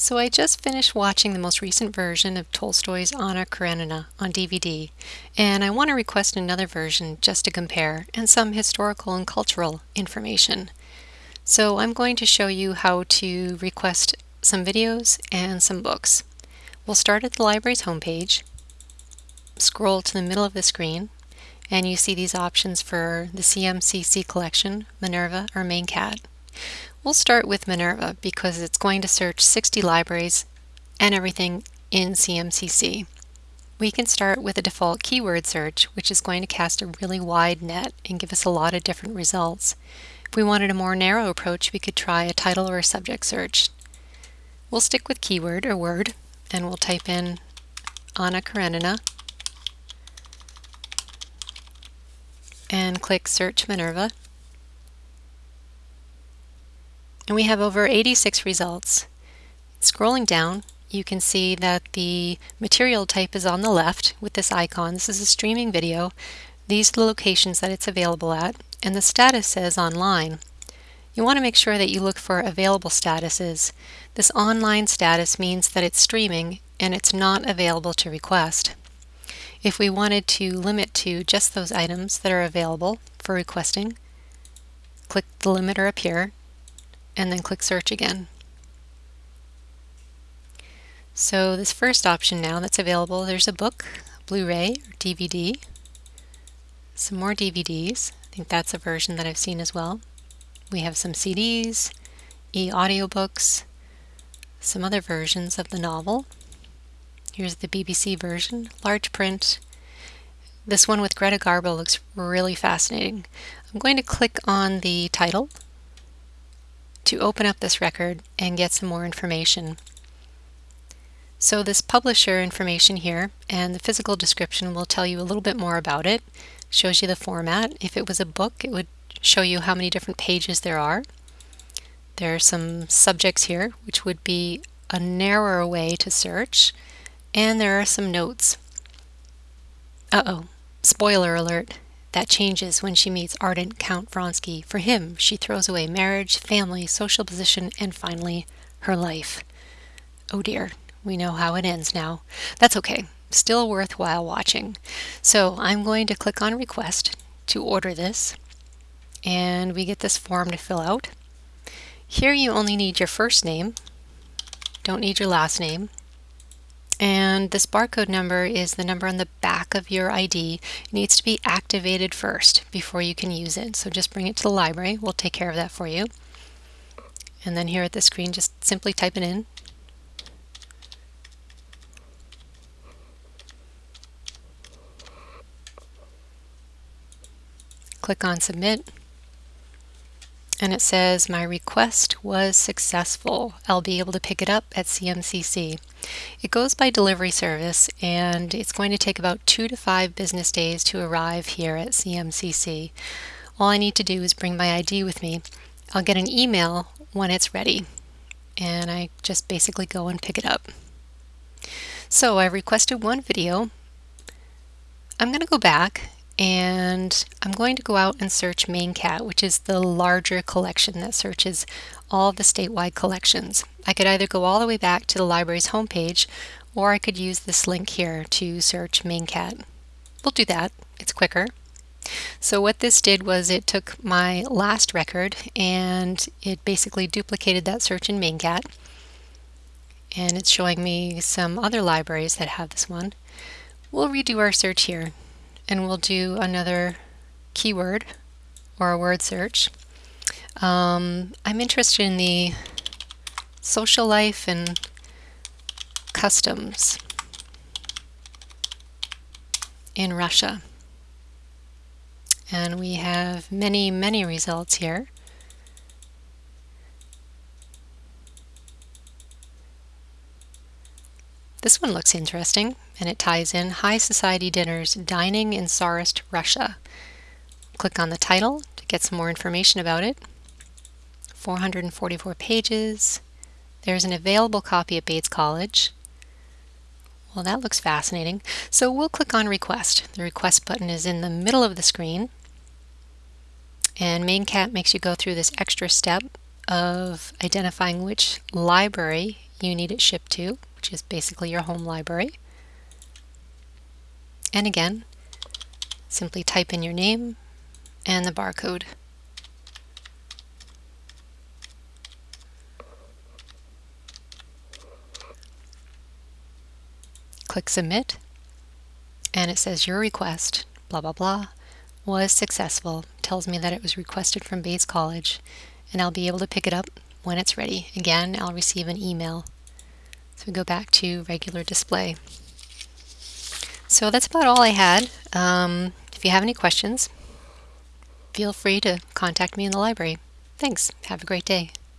So I just finished watching the most recent version of Tolstoy's Anna Karenina on DVD, and I want to request another version just to compare and some historical and cultural information. So I'm going to show you how to request some videos and some books. We'll start at the library's homepage, scroll to the middle of the screen, and you see these options for the CMCC collection, Minerva, or MaineCat. We'll start with Minerva because it's going to search 60 libraries and everything in CMCC. We can start with a default keyword search, which is going to cast a really wide net and give us a lot of different results. If we wanted a more narrow approach, we could try a title or a subject search. We'll stick with keyword or word, and we'll type in Anna Karenina and click Search Minerva. And we have over 86 results. Scrolling down, you can see that the material type is on the left with this icon. This is a streaming video. These are the locations that it's available at, and the status says online. You want to make sure that you look for available statuses. This online status means that it's streaming and it's not available to request. If we wanted to limit to just those items that are available for requesting, click the limiter up here and then click search again. So this first option now that's available, there's a book, Blu-ray or DVD, some more DVDs. I think that's a version that I've seen as well. We have some CDs, e-audiobooks, some other versions of the novel. Here's the BBC version, large print. This one with Greta Garbo looks really fascinating. I'm going to click on the title to open up this record and get some more information. So this publisher information here and the physical description will tell you a little bit more about it. Shows you the format. If it was a book, it would show you how many different pages there are. There are some subjects here, which would be a narrower way to search. And there are some notes. Uh-oh, spoiler alert. That changes when she meets ardent Count Vronsky. For him, she throws away marriage, family, social position, and finally, her life. Oh dear, we know how it ends now. That's okay, still worthwhile watching. So I'm going to click on Request to order this, and we get this form to fill out. Here you only need your first name, don't need your last name, and this barcode number is the number on the back of your ID. It needs to be activated first before you can use it. So just bring it to the library. We'll take care of that for you. And then here at the screen, just simply type it in. Click on Submit and it says my request was successful. I'll be able to pick it up at CMCC. It goes by delivery service and it's going to take about two to five business days to arrive here at CMCC. All I need to do is bring my ID with me. I'll get an email when it's ready and I just basically go and pick it up. So I requested one video. I'm going to go back and I'm going to go out and search MaineCat, which is the larger collection that searches all the statewide collections. I could either go all the way back to the library's homepage, or I could use this link here to search MaineCat. We'll do that, it's quicker. So what this did was it took my last record and it basically duplicated that search in MaineCat. And it's showing me some other libraries that have this one. We'll redo our search here and we'll do another keyword or a word search. Um, I'm interested in the social life and customs in Russia. And we have many, many results here. This one looks interesting and it ties in High Society Dinners Dining in Tsarist Russia. Click on the title to get some more information about it. 444 pages. There's an available copy at Bates College. Well, that looks fascinating. So we'll click on Request. The Request button is in the middle of the screen. And MaineCat makes you go through this extra step of identifying which library you need it shipped to, which is basically your home library. And again, simply type in your name and the barcode. Click Submit, and it says your request, blah blah blah, was successful. Tells me that it was requested from Bates College, and I'll be able to pick it up when it's ready. Again, I'll receive an email. So we go back to regular display. So that's about all I had. Um, if you have any questions, feel free to contact me in the library. Thanks. Have a great day.